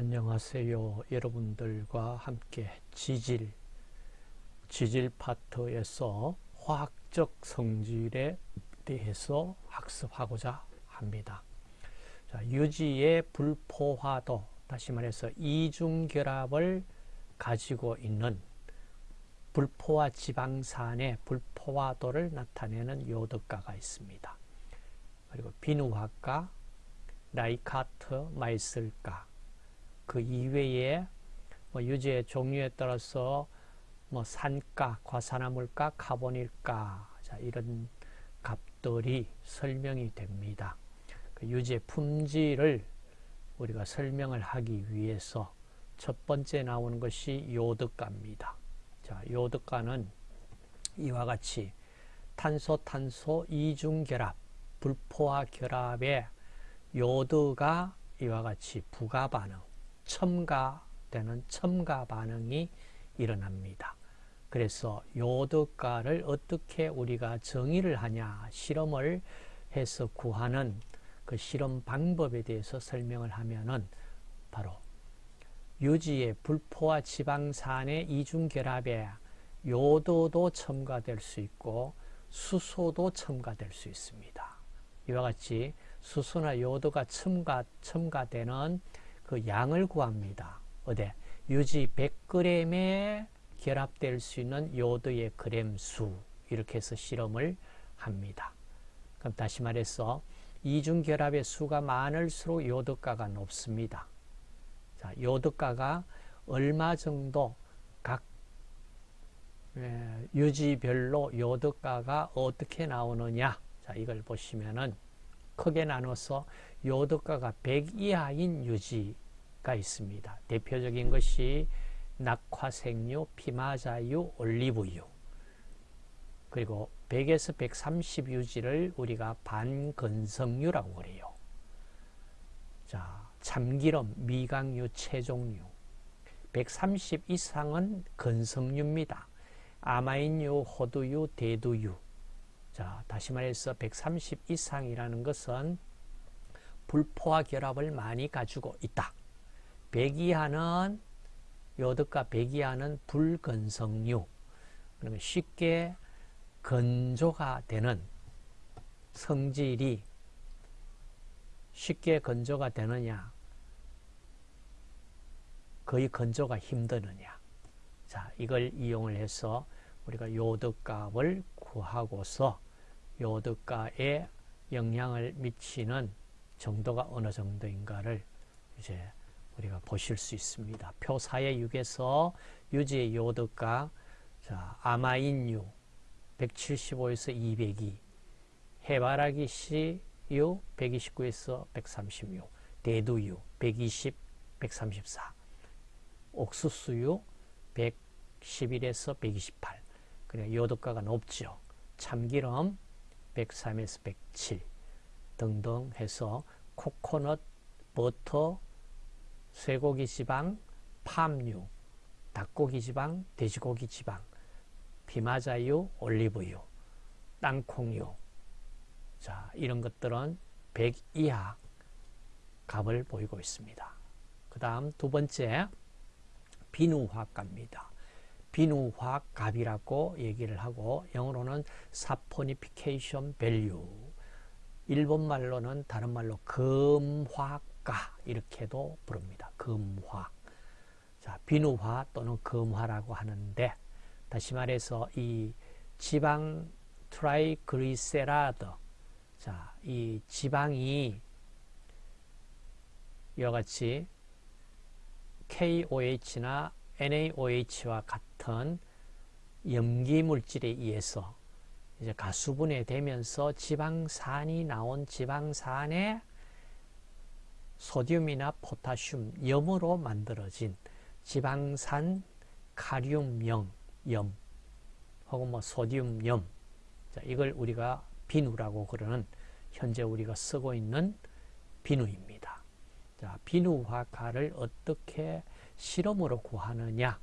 안녕하세요. 여러분들과 함께 지질, 지질 파트에서 화학적 성질에 대해서 학습하고자 합니다. 자, 유지의 불포화도, 다시 말해서 이중결합을 가지고 있는 불포화 지방산의 불포화도를 나타내는 요드가가 있습니다. 그리고 비누화가, 라이카트, 마이슬가, 그 이외에 뭐 유지의 종류에 따라서 뭐 산가, 과산화물가, 카본일가 자, 이런 값들이 설명이 됩니다. 그 유지의 품질을 우리가 설명을 하기 위해서 첫 번째 나오는 것이 요드가입니다. 자, 요드가는 이와 같이 탄소 탄소 이중 결합, 불포화 결합에 요드가 이와 같이 부가 반응, 첨가되는 첨가 반응이 일어납니다. 그래서 요드가를 어떻게 우리가 정의를 하냐 실험을 해서 구하는 그 실험 방법에 대해서 설명을 하면은 바로 유지의 불포화 지방산의 이중결합에 요도도 첨가될 수 있고 수소도 첨가될 수 있습니다. 이와 같이 수소나 요도가 첨가, 첨가되는 그 양을 구합니다. 어디? 유지 100g에 결합될 수 있는 요도의 그램 수 이렇게 해서 실험을 합니다. 그럼 다시 말해서 이중 결합의 수가 많을수록 요도가가 높습니다. 자, 요도가가 얼마 정도 각 유지별로 요도가가 어떻게 나오느냐 자, 이걸 보시면은 크게 나눠서 요도가가 100 이하인 유지가 있습니다. 대표적인 것이 낙화생유, 피마자유, 올리브유 그리고 100에서 130 유지를 우리가 반건성유라고 그래요. 자, 참기름, 미강유, 체종유 130 이상은 건성유입니다. 아마인유, 호두유, 대두유 자, 다시 말해서 130 이상이라는 것은 불포화 결합을 많이 가지고 있다. 100 이하는 요드가 100 이하는 불건성류. 그러면 쉽게 건조가 되는 성질이 쉽게 건조가 되느냐 거의 건조가 힘드느냐 자 이걸 이용을 해서 우리가 요드값을 구하고서 요드가에 영향을 미치는 정도가 어느 정도인가를 이제 우리가 보실 수 있습니다. 표 4의 6에서 유지의 요드가 자, 아마인유 175에서 202 해바라기 씨유 129에서 136 대두유 120, 134 옥수수유 111에서 128 그래 요도가가 높죠. 참기름 103에서 107 등등 해서 코코넛, 버터, 쇠고기 지방, 팜유, 닭고기 지방, 돼지고기 지방, 피마자유, 올리브유, 땅콩유 자 이런 것들은 100 이하 값을 보이고 있습니다. 그 다음 두 번째 비누화가입니다. 비누화 값이라고 얘기를 하고 영어로는 saponification value 일본말로는 다른 말로 검화가 이렇게도 부릅니다. 금화 자, 비누화 또는 검화라고 하는데 다시 말해서 이 지방 triglyceride 자, 이 지방이 이와 같이 KOH나 NaOH와 같은 염기 물질에 의해서 이제 가수분해 되면서 지방산이 나온 지방산에 소듐이나 포타슘, 염으로 만들어진 지방산 카륨염, 염, 혹은 뭐. 자, 이걸 우리가 비누라고 그러는 현재 우리가 쓰고 있는 비누입니다. 자, 비누화가를 어떻게 실험으로 구하느냐?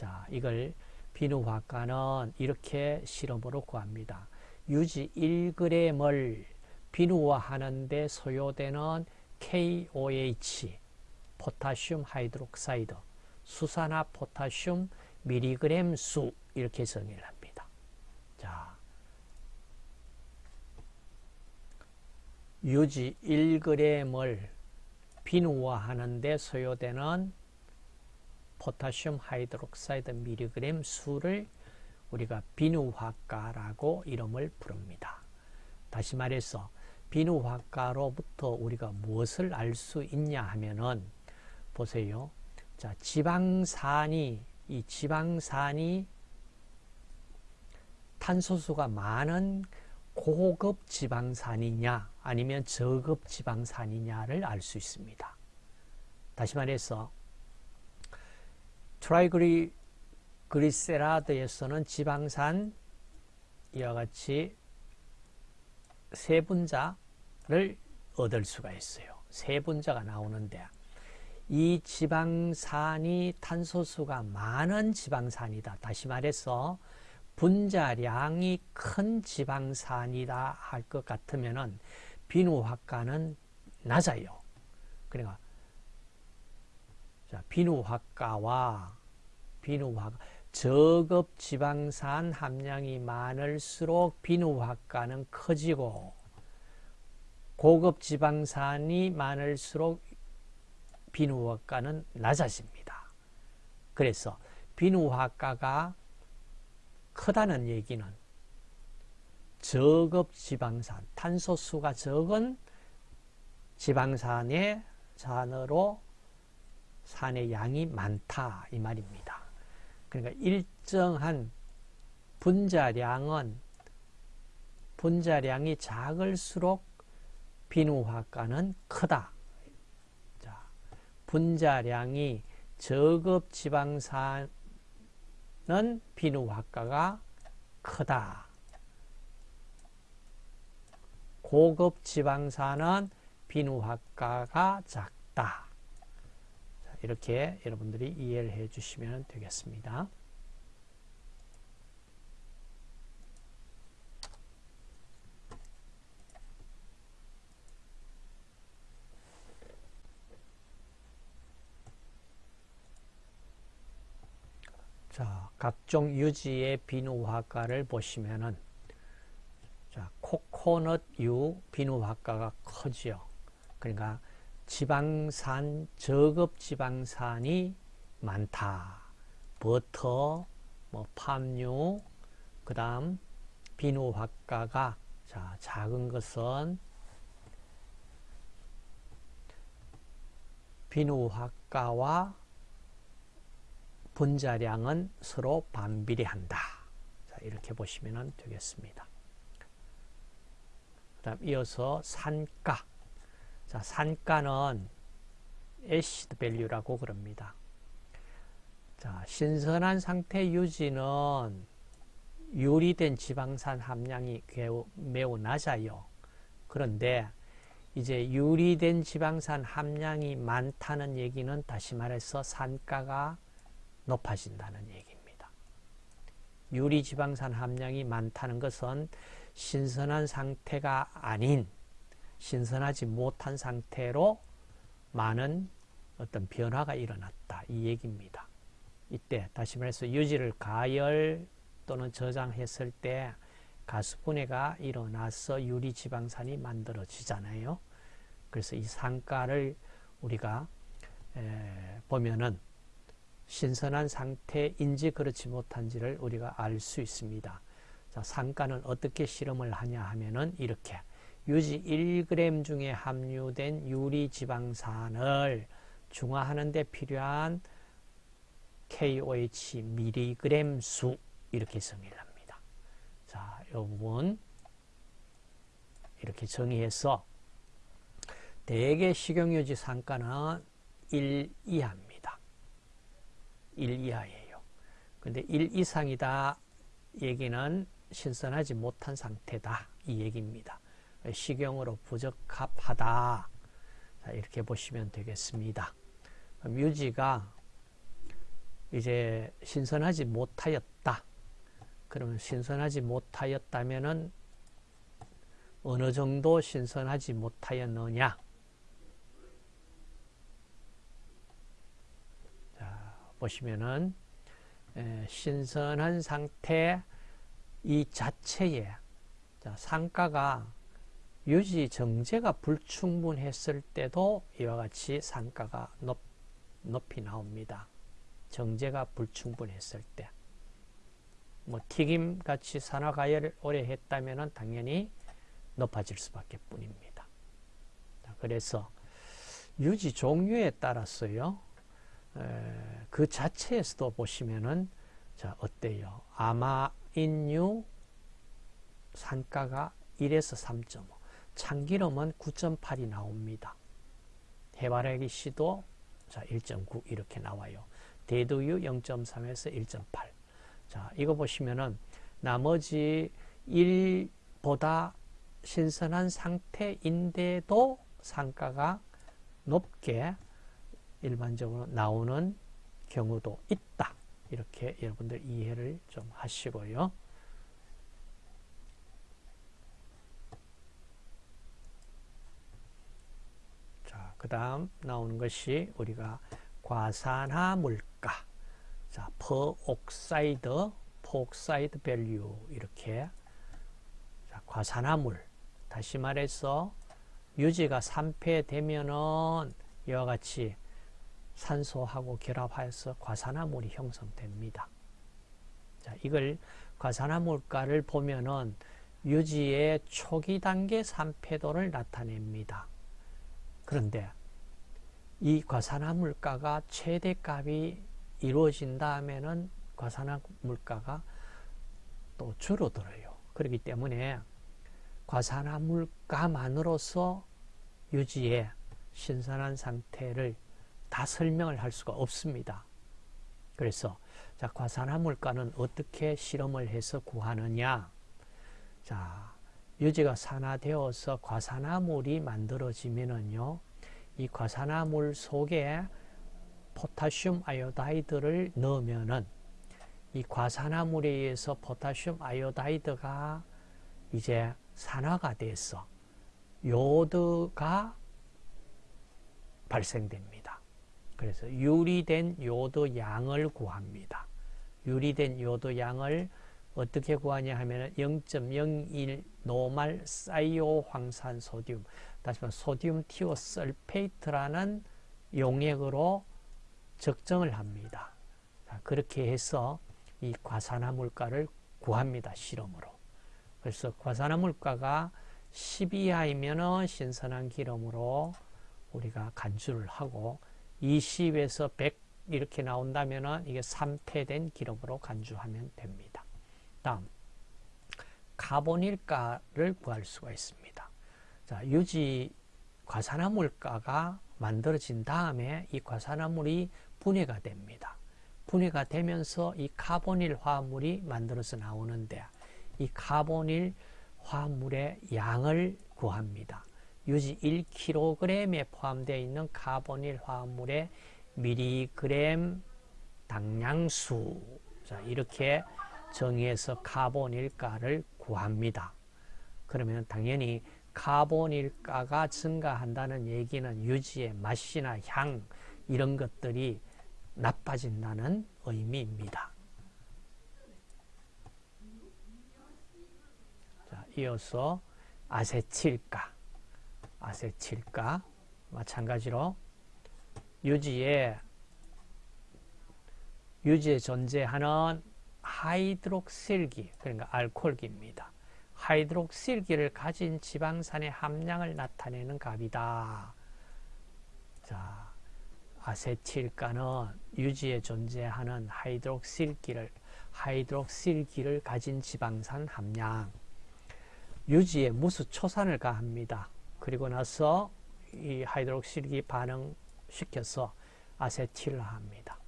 자, 이걸 비누화가는 이렇게 실험으로 구합니다. 유지 1g을 비누화하는데 소요되는 KOH potassium hydroxide 수산화 포타슘 밀리그램 수 이렇게 정의를 합니다. 자, 유지 1g을 비누화하는 데 소요되는 potassium hydroxide 밀리그램 수를 우리가 비누화가라고 이름을 부릅니다. 다시 말해서 비누화가로부터 우리가 무엇을 알 수 있냐 하면은 보세요. 자, 지방산이 이 지방산이 탄소수가 많은 고급 지방산이냐 아니면 저급 지방산이냐를 알 수 있습니다. 다시 말해서 트라이그리세라드에서는 지방산 이와 같이 세 분자를 얻을 수가 있어요. 세 분자가 나오는데 이 지방산이 탄소수가 많은 지방산이다. 다시 말해서 분자량이 큰 지방산이다 할 것 같으면 은 비누화가는 낮아요. 그러니까 자, 비누화가와 비누화가 저급 지방산 함량이 많을수록 비누화가는 커지고 고급 지방산이 많을수록 비누화가는 낮아집니다. 그래서 비누화가가 크다는 얘기는 저급 지방산, 탄소수가 적은 지방산의 산으로 산의 양이 많다 이 말입니다. 그러니까 일정한 분자량은 분자량이 작을수록 비누화가는 크다. 자, 분자량이 저급 지방산은 비누화가가 크다. 고급 지방산은 비누화가가 작다. 이렇게 여러분들이 이해를 해 주시면 되겠습니다. 자, 각종 유지의 비누화가를 보시면은 자, 코코넛 유 비누화가가 커지요. 그러니까 지방산, 저급 지방산이 많다. 버터, 뭐 팜유, 그 다음 비누화가가 자, 작은 것은 비누화가와 분자량은 서로 반비례한다. 자, 이렇게 보시면 되겠습니다. 그 다음 이어서 산가. 자, 산가는 acid value라고 그럽니다. 자, 신선한 상태 유지는 유리된 지방산 함량이 매우, 매우 낮아요. 그런데 이제 유리된 지방산 함량이 많다는 얘기는 다시 말해서 산가가 높아진다는 얘기입니다. 유리 지방산 함량이 많다는 것은 신선한 상태가 아닌 신선하지 못한 상태로 많은 어떤 변화가 일어났다. 이 얘기입니다. 이때 다시 말해서 유지를 가열 또는 저장했을 때 가스분해가 일어나서 유리지방산이 만들어지잖아요. 그래서 이 상가를 우리가 보면은 신선한 상태인지 그렇지 못한지를 우리가 알 수 있습니다. 자, 상가는 어떻게 실험을 하냐 하면은 이렇게 유지 1g 중에 함유된 유리지방산을 중화하는 데 필요한 KOH 미리그램 수 이렇게 정의를 합니다. 자, 이 부분 이렇게 정의해서 대개 식용유지 상가는 1 이하입니다. 1 이하예요. 근데 1 이상이다 얘기는 신선하지 못한 상태다 이 얘기입니다. 식용으로 부적합하다. 자, 이렇게 보시면 되겠습니다. 유지가 이제 신선하지 못하였다. 그러면 신선하지 못하였다면은 어느 정도 신선하지 못하였느냐? 보시면은 에, 신선한 상태 이 자체에 자, 상가가 유지 정제가 불충분했을 때도 이와 같이 상가가 높, 높이 나옵니다. 정제가 불충분했을 때. 뭐 튀김같이 산화가열을 오래 했다면 당연히 높아질 수밖에 뿐입니다. 그래서 유지 종류에 따라서요. 에, 그 자체에서도 보시면은 자 어때요? 아마인유 산가가 1에서 3.5 참기름은 9.8이 나옵니다. 해바라기 씨도 자 1.9 이렇게 나와요. 대두유 0.3에서 1.8 자 이거 보시면은 나머지 1보다 신선한 상태인데도 상가가 높게 일반적으로 나오는 경우도 있다. 이렇게 여러분들 이해를 좀 하시고요. 자, 그 다음 나오는 것이 우리가 과산화물가. 자, peroxide, peroxide value 이렇게 자, 과산화물 다시 말해서 유지가 3폐 되면은 이와 같이 산소하고 결합하여서 과산화물이 형성됩니다. 자, 이걸 과산화물가를 보면은 유지의 초기 단계 산패도를 나타냅니다. 그런데 이 과산화물가가 최대값이 이루어진다면은 과산화물가가 또 줄어들어요. 그렇기 때문에 과산화물가만으로서 유지의 신선한 상태를 다 설명을 할 수가 없습니다. 그래서 자 과산화물가는 어떻게 실험을 해서 구하느냐 자 유지가 산화되어서 과산화물이 만들어지면은요 이 과산화물 속에 포타슘 아이오다이드를 넣으면은 이 과산화물에 의해서 potassium iodide가 이제 산화가 돼서 요드가 발생됩니다. 그래서 유리된 요드 양을 구합니다. 유리된 요드 양을 어떻게 구하냐 하면 0.01 normal 사이오 황산 소듐 다시 말해 sodium thiosulfate라는 용액으로 적정을 합니다. 그렇게 해서 이 과산화물가를 구합니다. 실험으로. 그래서 과산화물가가 10 이하이면 신선한 기름으로 우리가 간주를 하고 20에서 100 이렇게 나온다면 이게 3폐된 기름으로 간주하면 됩니다. 다음 카본일가를 구할 수가 있습니다. 자, 유지 과산화물가가 만들어진 다음에 이 과산화물이 분해가 됩니다. 분해가 되면서 이 carbonyl 화합물이 만들어서 나오는데 이 carbonyl 화합물의 양을 구합니다. 유지 1kg에 포함되어 있는 carbonyl 화합물의 밀리그램 당량수 자 이렇게 정의해서 carbonyl가를 구합니다. 그러면 당연히 카본일가가 증가한다는 얘기는 유지의 맛이나 향 이런 것들이 나빠진다는 의미입니다. 자, 이어서 아세틸가 아세틸가 마찬가지로 유지에 유지에 존재하는 하이드록실기 그러니까 알코올기입니다. 하이드록실기를 가진 지방산의 함량을 나타내는 값이다. 자, 아세틸가는 유지에 존재하는 하이드록실기를 하이드록실기를 가진 지방산 함량 유지에 무수 초산을 가합니다. 그리고 나서 이 하이드록실기 반응시켜서 아세틸화합니다.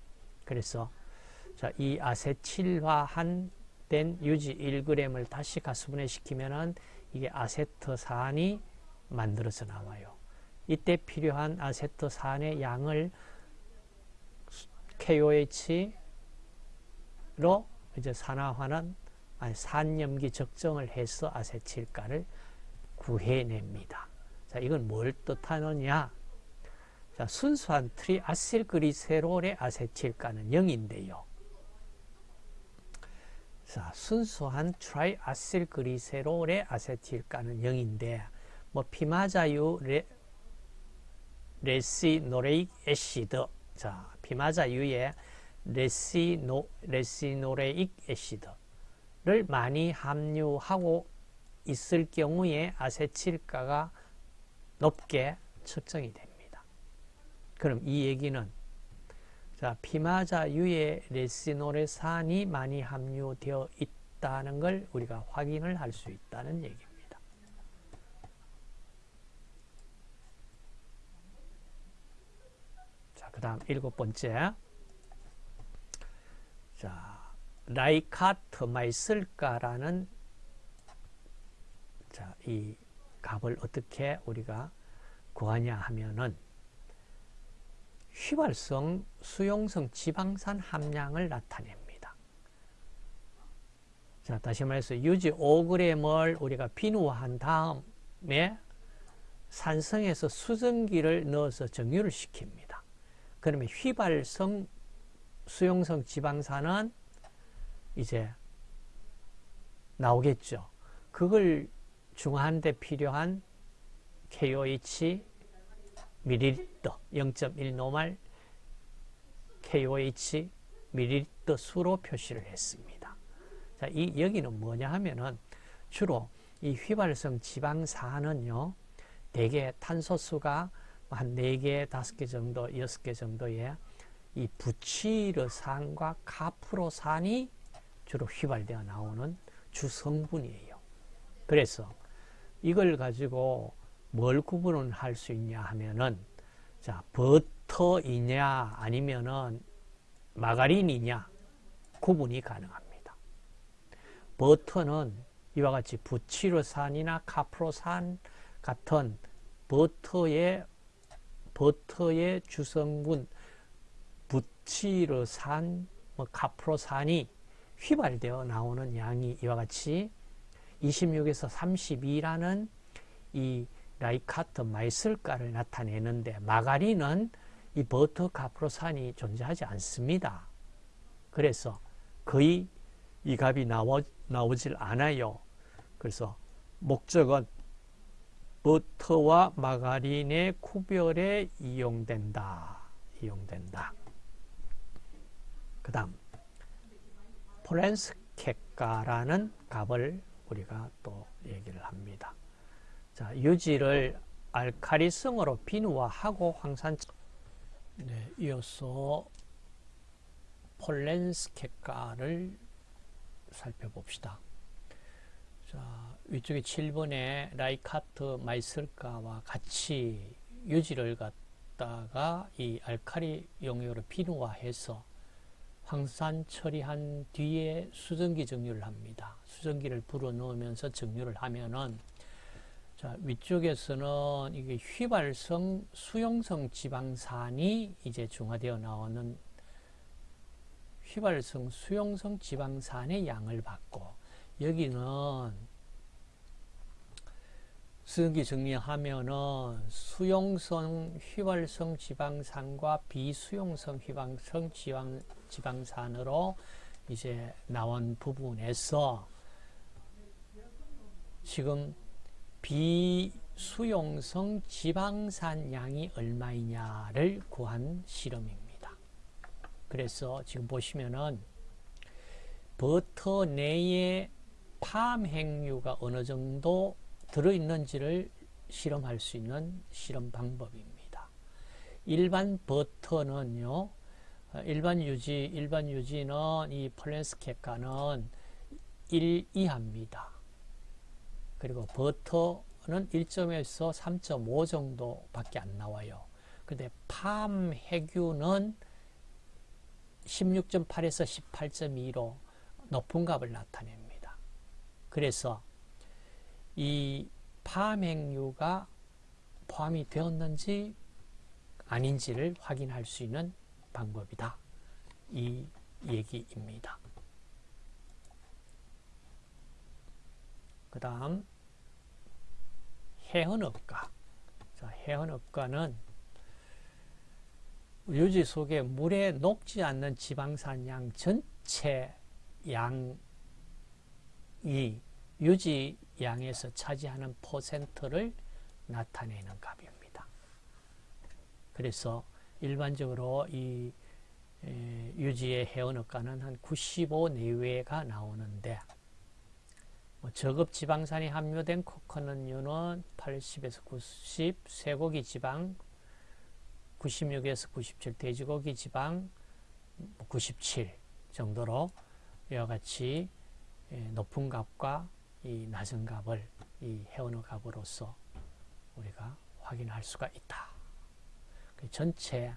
그래서 자, 이 아세틸화한 된 유지 1g을 다시 가수분해 시키면은 이게 아세트산이 만들어서 나와요. 이때 필요한 아세트산의 양을 KOH로 이제 산화하는 아니 산염기 적정을 해서 아세틸가를 구해냅니다. 자, 이건 뭘 뜻하느냐? 자, 순수한 triacylglycerol의 아세틸가는 0인데요. 자, 순수한 triacylglycerol의 아세틸가는 0인데 뭐 피마자유 레, ricinoleic acid 자, 피마자유의 ricino, ricinoleic acid를 많이 함유하고 있을 경우에 아세틸가가 높게 측정이 됩니다. 그럼 이 얘기는 자, 피마자유에 레시노레산이 많이 함유되어 있다는 걸 우리가 확인을 할 수 있다는 얘기입니다. 자, 그 다음 일곱 번째. 자, 라이카트마이 쓸까라는 자, 이 값을 어떻게 우리가 구하냐 하면은 휘발성, 수용성 지방산 함량을 나타냅니다. 자, 다시 말해서 유지 5g을 우리가 비누화한 다음에 산성에서 수증기를 넣어서 정유를 시킵니다. 그러면 휘발성, 수용성 지방산은 이제 나오겠죠. 그걸 중화하는데 필요한 KOH 밀리리터 0.1 노말 KOH 밀리리터 수로 표시를 했습니다. 자, 이 여기는 뭐냐 하면은 주로 이 휘발성 지방산은요. 대개 탄소수가 한 4개, 5개 정도, 6개 정도의 이 부치르산과 카프로산이 주로 휘발되어 나오는 주성분이에요. 그래서 이걸 가지고 뭘 구분을 할 수 있냐 하면은 자 버터이냐 아니면은 마가린이냐 구분이 가능합니다. 버터는 이와 같이 부치로산이나 카프로산 같은 버터의 버터의 주성분 부치로산, 뭐 카프로산이 휘발되어 나오는 양이 이와 같이 26에서 32라는 이 라이카트 마이슬가를 나타내는데 마가린은 이 버터 카프로산이 존재하지 않습니다. 그래서 거의 이 값이 나오, 나오질 않아요. 그래서 목적은 버터와 마가린의 구별에 이용된다. 이용된다. 그 다음 포렌스케가라는 값을 우리가 또 얘기를 합니다. 자, 유지를 알카리성으로 비누화하고 황산 네, 이어서 폴렌스케가를 살펴봅시다. 자, 위쪽에 7번에 라이카트 마이슬가와 같이 유지를 갖다가 이 알카리 용액으로 비누화해서 황산 처리한 뒤에 수증기 정류를 합니다. 수증기를 불어 넣으면서 정류를 하면은 자, 위쪽에서는 이게 휘발성, 수용성 지방산이 이제 중화되어 나오는 휘발성, 수용성 지방산의 양을 받고 여기는 수증기 정리하면은 수용성 휘발성 지방산과 비수용성 휘발성 지방, 지방산으로 이제 나온 부분에서 지금 비수용성 지방산 양이 얼마이냐를 구한 실험입니다. 그래서 지금 보시면은 버터 내에 팜 행류가 어느 정도 들어있는지를 실험할 수 있는 실험 방법입니다. 일반 버터는요, 일반 유지, 일반 유지는 이 폴렌스케가는 1 이하입니다. 그리고 버터는 1점에서 3.5 정도밖에 안 나와요. 근데 팜 해균은 16.8에서 18.2로 높은 값을 나타냅니다. 그래서 이 팜행류가 포함이 되었는지 아닌지를 확인할 수 있는 방법이다. 이 얘기입니다. 그 다음 해헌업가 자, 해헌업가는 유지 속에 물에 녹지 않는 지방산 양 전체 양이 유지 양에서 차지하는 퍼센트를 나타내는 값입니다. 그래서 일반적으로 이 에, 유지의 회원업가는 한 95 내외가 나오는데 뭐 저급 지방산이 함유된 코코넛류는 80에서 90, 쇠고기 지방 96에서 97, 돼지고기 지방 97 정도로 이와 같이 에, 높은 값과 이 낮은 값을 이 회원의 값으로서 우리가 확인할 수가 있다. 그 전체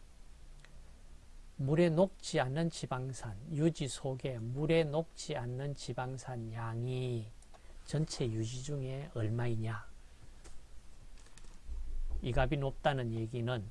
물에 녹지 않는 지방산, 유지 속에 물에 녹지 않는 지방산 양이 전체 유지 중에 얼마이냐? 이 값이 높다는 얘기는